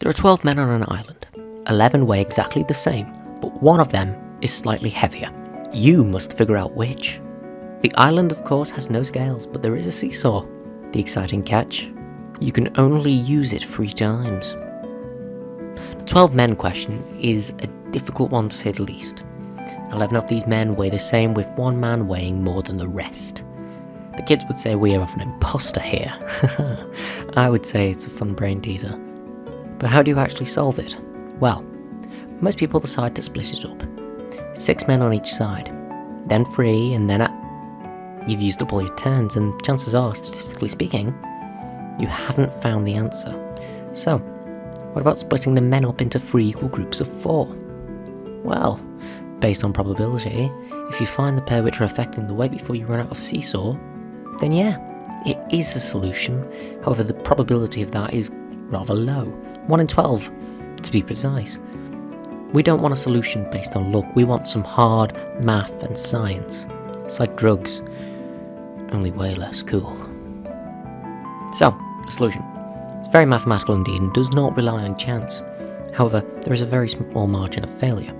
There are 12 men on an island. 11 weigh exactly the same, but one of them is slightly heavier. You must figure out which. The island, of course, has no scales, but there is a seesaw. The exciting catch? You can only use it three times. The 12 men question is a difficult one to say the least. 11 of these men weigh the same, with one man weighing more than the rest. The kids would say we have an imposter here. I would say it's a fun brain teaser. But how do you actually solve it? Well, most people decide to split it up. Six men on each side, then three, and then at... You've used up all your turns, and chances are, statistically speaking, you haven't found the answer. So, what about splitting the men up into three equal groups of four? Well, based on probability, if you find the pair which are affecting the weight before you run out of seesaw, then yeah, it is a solution. However, the probability of that is rather low. 1 in 12, to be precise. We don't want a solution based on luck, we want some hard math and science. It's like drugs, only way less cool. So, the solution. It's very mathematical indeed and does not rely on chance. However, there is a very small margin of failure.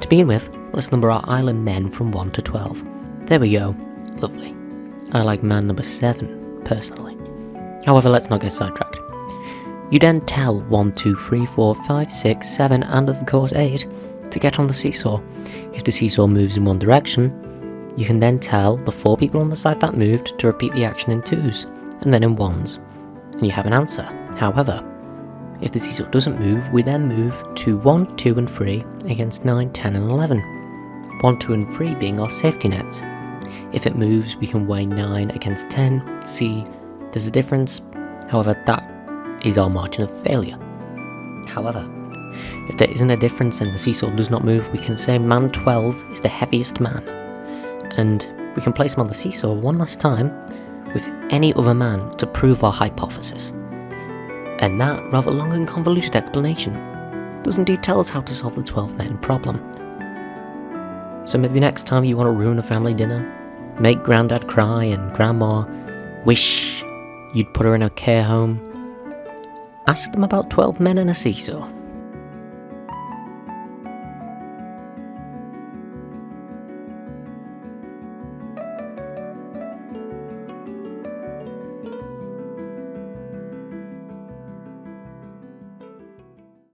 To begin with, let's number our island men from 1 to 12. There we go. Lovely. I like man number 7, personally. However, let's not get sidetracked. You then tell 1, 2, 3, 4, 5, 6, 7, and of course 8 to get on the seesaw. If the seesaw moves in one direction, you can then tell the 4 people on the side that moved to repeat the action in 2s, and then in 1s, and you have an answer. However, if the seesaw doesn't move, we then move to 1, 2 and 3 against 9, 10 and 11. 1, 2 and 3 being our safety nets. If it moves, we can weigh 9 against 10, see there's a difference, however that is our margin of failure. However, if there isn't a difference and the seesaw does not move, we can say man 12 is the heaviest man. And we can place him on the seesaw one last time with any other man to prove our hypothesis. And that rather long and convoluted explanation does indeed tell us how to solve the 12 men problem. So maybe next time you want to ruin a family dinner, make granddad cry and grandma wish you'd put her in a care home, ask them about 12 men and a seesaw.